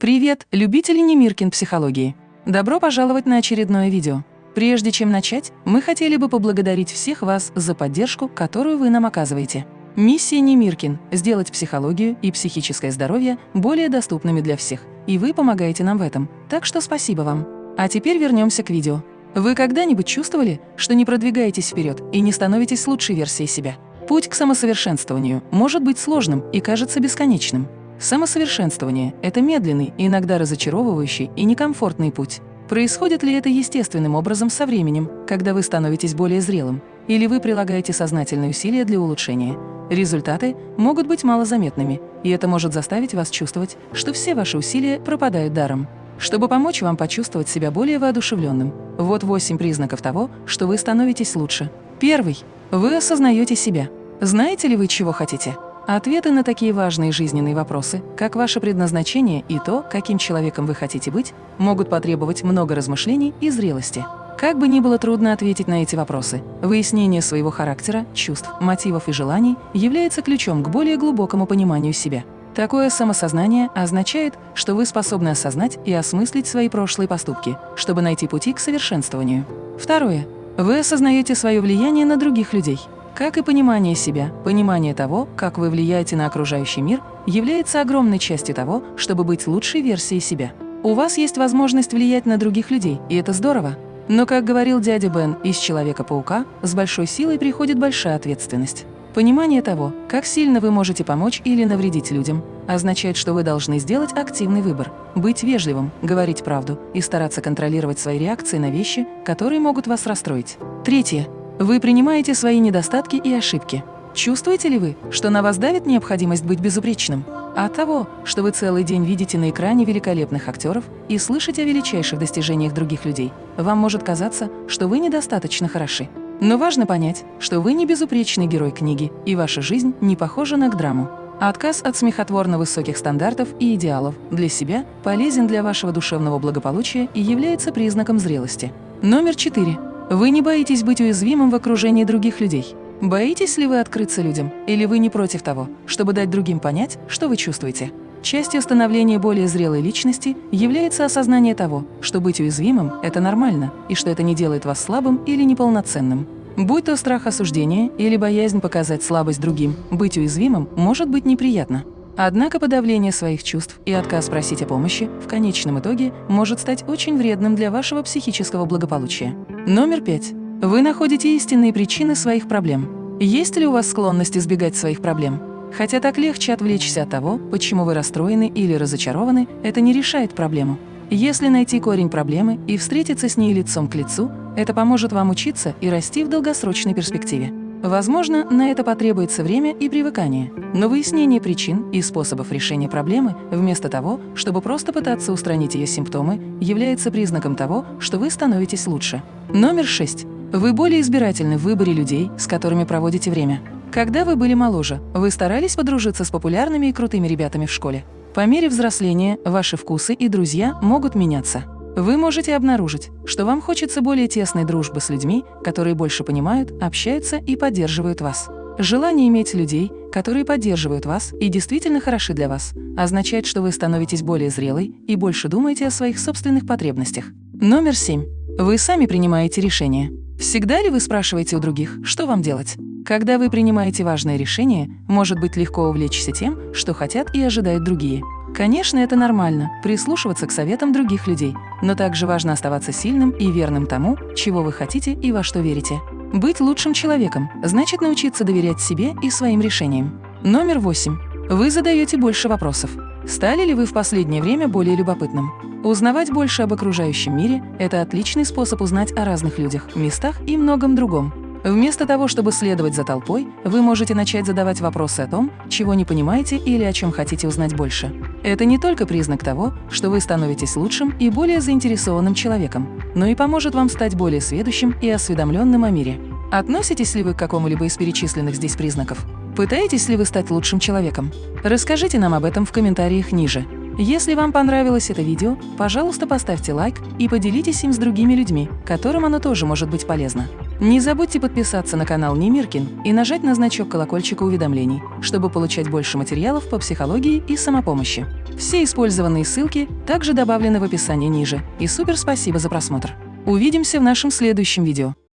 Привет, любители Немиркин психологии! Добро пожаловать на очередное видео. Прежде чем начать, мы хотели бы поблагодарить всех вас за поддержку, которую вы нам оказываете. Миссия Немиркин – сделать психологию и психическое здоровье более доступными для всех, и вы помогаете нам в этом, так что спасибо вам. А теперь вернемся к видео. Вы когда-нибудь чувствовали, что не продвигаетесь вперед и не становитесь лучшей версией себя? Путь к самосовершенствованию может быть сложным и кажется бесконечным. Самосовершенствование – это медленный, иногда разочаровывающий и некомфортный путь. Происходит ли это естественным образом со временем, когда вы становитесь более зрелым, или вы прилагаете сознательные усилия для улучшения? Результаты могут быть малозаметными, и это может заставить вас чувствовать, что все ваши усилия пропадают даром. Чтобы помочь вам почувствовать себя более воодушевленным, вот 8 признаков того, что вы становитесь лучше. Первый. Вы осознаете себя. Знаете ли вы, чего хотите? Ответы на такие важные жизненные вопросы, как ваше предназначение и то, каким человеком вы хотите быть, могут потребовать много размышлений и зрелости. Как бы ни было трудно ответить на эти вопросы, выяснение своего характера, чувств, мотивов и желаний является ключом к более глубокому пониманию себя. Такое самосознание означает, что вы способны осознать и осмыслить свои прошлые поступки, чтобы найти пути к совершенствованию. Второе. Вы осознаете свое влияние на других людей. Как и понимание себя, понимание того, как вы влияете на окружающий мир, является огромной частью того, чтобы быть лучшей версией себя. У вас есть возможность влиять на других людей, и это здорово. Но, как говорил дядя Бен из «Человека-паука», с большой силой приходит большая ответственность. Понимание того, как сильно вы можете помочь или навредить людям, означает, что вы должны сделать активный выбор, быть вежливым, говорить правду и стараться контролировать свои реакции на вещи, которые могут вас расстроить. Третье. Вы принимаете свои недостатки и ошибки. Чувствуете ли вы, что на вас давит необходимость быть безупречным? От того, что вы целый день видите на экране великолепных актеров и слышите о величайших достижениях других людей, вам может казаться, что вы недостаточно хороши. Но важно понять, что вы не безупречный герой книги, и ваша жизнь не похожа на драму. Отказ от смехотворно высоких стандартов и идеалов для себя полезен для вашего душевного благополучия и является признаком зрелости. Номер четыре. Вы не боитесь быть уязвимым в окружении других людей. Боитесь ли вы открыться людям, или вы не против того, чтобы дать другим понять, что вы чувствуете? Частью становления более зрелой личности является осознание того, что быть уязвимым – это нормально, и что это не делает вас слабым или неполноценным. Будь то страх осуждения или боязнь показать слабость другим, быть уязвимым может быть неприятно. Однако подавление своих чувств и отказ просить о помощи в конечном итоге может стать очень вредным для вашего психического благополучия. Номер пять. Вы находите истинные причины своих проблем. Есть ли у вас склонность избегать своих проблем? Хотя так легче отвлечься от того, почему вы расстроены или разочарованы, это не решает проблему. Если найти корень проблемы и встретиться с ней лицом к лицу, это поможет вам учиться и расти в долгосрочной перспективе. Возможно, на это потребуется время и привыкание, но выяснение причин и способов решения проблемы, вместо того, чтобы просто пытаться устранить ее симптомы, является признаком того, что вы становитесь лучше. Номер 6. Вы более избирательны в выборе людей, с которыми проводите время. Когда вы были моложе, вы старались подружиться с популярными и крутыми ребятами в школе. По мере взросления ваши вкусы и друзья могут меняться. Вы можете обнаружить, что вам хочется более тесной дружбы с людьми, которые больше понимают, общаются и поддерживают вас. Желание иметь людей, которые поддерживают вас и действительно хороши для вас, означает, что вы становитесь более зрелой и больше думаете о своих собственных потребностях. Номер семь. Вы сами принимаете решения. Всегда ли вы спрашиваете у других, что вам делать? Когда вы принимаете важное решение, может быть легко увлечься тем, что хотят и ожидают другие. Конечно, это нормально – прислушиваться к советам других людей, но также важно оставаться сильным и верным тому, чего вы хотите и во что верите. Быть лучшим человеком – значит научиться доверять себе и своим решениям. Номер восемь. Вы задаете больше вопросов. Стали ли вы в последнее время более любопытным? Узнавать больше об окружающем мире – это отличный способ узнать о разных людях, местах и многом другом. Вместо того, чтобы следовать за толпой, вы можете начать задавать вопросы о том, чего не понимаете или о чем хотите узнать больше. Это не только признак того, что вы становитесь лучшим и более заинтересованным человеком, но и поможет вам стать более сведущим и осведомленным о мире. Относитесь ли вы к какому-либо из перечисленных здесь признаков? Пытаетесь ли вы стать лучшим человеком? Расскажите нам об этом в комментариях ниже. Если вам понравилось это видео, пожалуйста, поставьте лайк и поделитесь им с другими людьми, которым оно тоже может быть полезно. Не забудьте подписаться на канал Немиркин и нажать на значок колокольчика уведомлений, чтобы получать больше материалов по психологии и самопомощи. Все использованные ссылки также добавлены в описании ниже. И супер спасибо за просмотр. Увидимся в нашем следующем видео.